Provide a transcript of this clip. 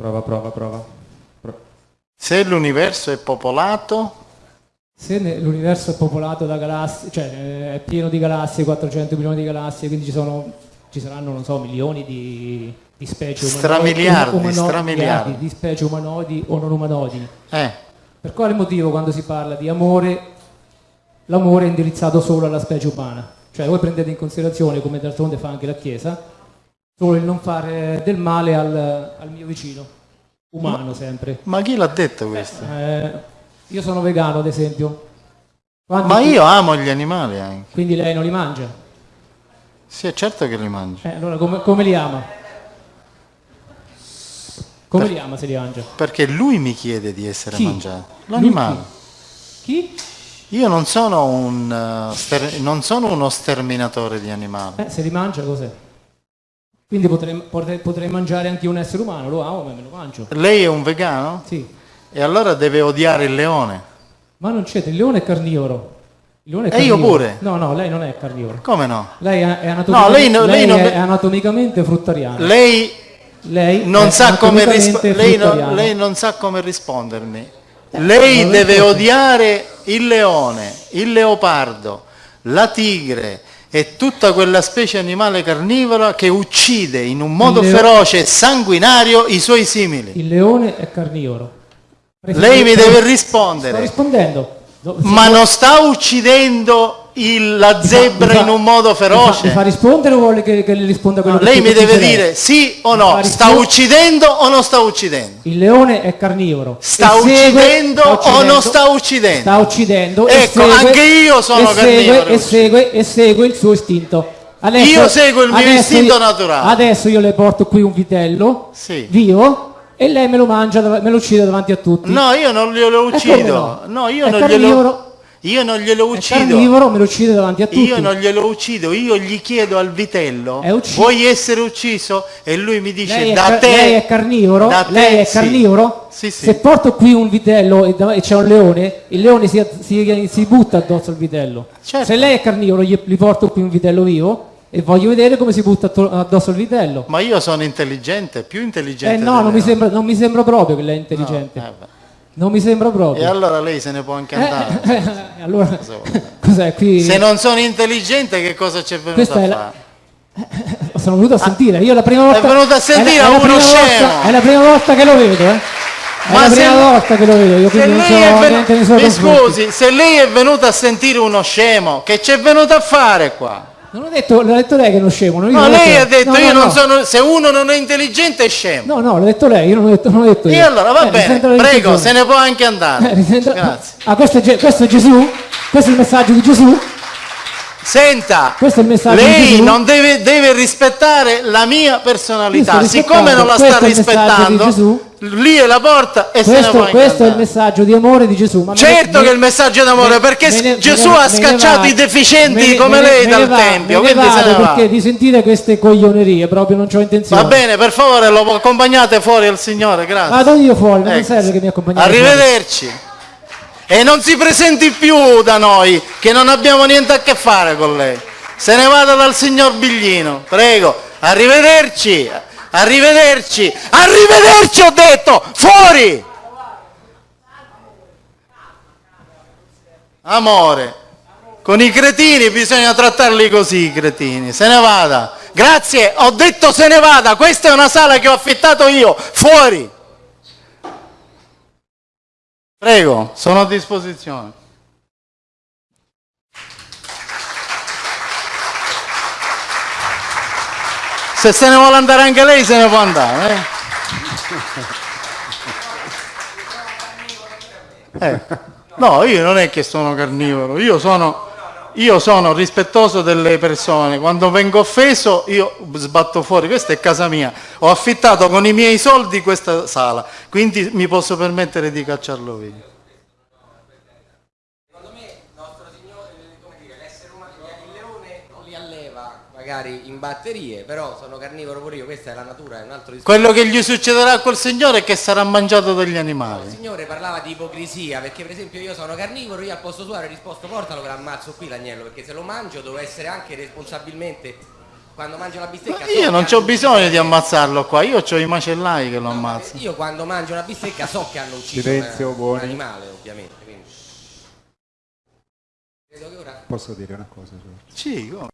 Prova, prova, prova. Pro- Se l'universo è popolato, Se l'universo è popolato da galassie, cioè eh, è pieno di galassie, 400 milioni di galassie, quindi ci, sono, ci saranno, non so, milioni di, di specie umanoidi, Stramiliardi, umano- stramiliardi. di specie umanoidi o non umanoidi. eh, Per quale motivo quando si parla di amore, l'amore è indirizzato solo alla specie umana? Cioè voi prendete in considerazione, come d'altronde fa anche la Chiesa, solo il non fare del male al, al mio vicino, umano sempre. ma chi l'ha detto questo? Eh, io sono vegano ad esempio. Quanti- Ma io amo gli animali anche. Quindi lei non li mangia? Sì, è certo che li mangio. Eh, allora come, come li ama? Come li ama se li mangia? Perché lui mi chiede di essere Chi? mangiato. L'animale. Chi? Io non sono, un, ster- non sono uno sterminatore di animali. Eh, se li mangia cos'è? Quindi potrei, potrei- potrei mangiare anche un essere umano, lo amo ma me lo mangio. Lei è un vegano? Sì. E allora deve odiare il leone. Ma non c'è, il leone è carnivoro. Il leone è E io pure. No, no, lei non è carnivoro. Come no? Lei è, è anatomicamente, lei no- lei lei non è ve- anatomicamente fruttariana. Lei Lei non sa rispo- lei, non- lei non sa come rispondermi. Lei non deve odiare il leone, il leopardo, la tigre e tutta quella specie animale carnivora che uccide in un modo feroce e sanguinario i suoi simili. Il leone è carnivoro. Lei mi deve Sto rispondere. rispondendo. No, Ma non sta uccidendo il- la zebra fa- in un modo Mi fa, feroce? mi fa rispondere o vuole che, che le risponda quello No, che lei mi deve dire sì o no, sta uccidendo o non sta uccidendo? Il leone è carnivoro. Sta E segue- uccidendo o uccidendo- non sta uccidendo? Sta uccidendo. e Ecco, segue- anche io sono e segue, carnivoro. e segue, e segue il suo istinto. Adesso- Io seguo il mio istinto io- naturale. Adesso io le porto qui un vitello Sì. vivo e lei me lo mangia, me lo uccide davanti a tutti. No, io non glielo uccido. no? No, io È non carnivoro. glielo Io non glielo È uccido. carnivoro, me lo uccide davanti a tutti. Io non glielo uccido, io gli chiedo al vitello, È vuoi essere ucciso? E lui mi dice, Lei è, da te... lei è carnivoro? da te lei è sì." carnivoro? Sì, sì. Se porto qui un vitello e, c'è un leone, il leone si, si- si butta addosso al vitello. Certo. Se lei è carnivoro, gli, gli porto qui un vitello vivo e voglio vedere come si butta addosso al vitello. Ma io sono intelligente, più intelligente Eh no, non mi, sembra, non mi sembra proprio che lei è intelligente. No, eh. Non mi sembra E proprio. allora lei se ne può anche andare. Eh, eh, allora, cos'è qui? Se non sono intelligente che cosa c'è venuto Questa a è la- fare? Sono venuto a sentire, io la prima volta... venuto a sentire è la, è uno scemo. volta- È la prima volta che lo vedo, eh. È Ma la se- prima volta che lo vedo, io Se quindi non so è suoi Mi scusi, se lei è venuta a sentire uno scemo, che c'è venuto a fare qua? Non ho detto, l'ha detto lei che è uno scemo. No, lei ha detto no, io no, non no. sono, se uno non è intelligente è scemo. No, no, l'ha detto lei, io non ho detto, non ho detto io. E allora va Eh, bene, prego, se ne può anche Eh, andare. risento- Grazie. Ah, questo è, questo è Gesù? Questo è il messaggio di Gesù? Senta, Questo è di lei non deve, deve rispettare la mia personalità. Siccome non la sta rispettando, questo lì è la porta e se ne Questo, anche questo è il messaggio di amore di Gesù. Ma ne- Certo me- che è il messaggio d'amore, me- perché ne- Gesù ne- ha ne scacciato vado. i deficienti Me ne- come me ne- lei ne dal va- Tempio, ne quindi se ne vado va. perché di sentire queste coglionerie proprio non ho intenzione. Va bene, per favore lo accompagnate fuori al Signore, grazie. Vado io fuori, non Ecco. serve che mi accompagnate. Arrivederci. E non si presenti più da noi, che non abbiamo niente a che fare con lei. Se ne vada dal signor Biglino, prego. Arrivederci. Arrivederci. Arrivederci ho detto. Fuori. Amore. Con i cretini bisogna trattarli così, i cretini. Se ne vada. Grazie, ho detto se ne vada. Questa è una sala che ho affittato io. Fuori. Prego, sono a disposizione. Se se ne vuole andare anche lei, se ne può andare. eh. Eh, No, io non è che sono carnivoro, io sono, io sono rispettoso delle persone. Quando vengo offeso, io sbatto fuori. Questa è casa mia. Ho affittato con i miei soldi questa sala, quindi mi posso permettere di cacciarlo via. Secondo me nostro Signore, come dire, l'essere umano, il leone non li alleva magari in batterie, però sono carnivoro pure io, questa è la natura, è un altro discorso. Quello che gli succederà a quel signore è che sarà mangiato dagli Il animali. Signore parlava di ipocrisia, perché per esempio io sono carnivoro, io al posto suo avrei risposto portalo che l'ammazzo qui l'agnello, perché se lo mangio devo essere anche responsabilmente quando mangio la bistecca... so Io non ho bisogno di ammazzarlo qua, io ho i macellai che lo ammazzano. Io quando mangio una bistecca so che hanno ucciso Silenzio, un, un animale, ovviamente. Quindi. Posso dire una cosa? Sì, come?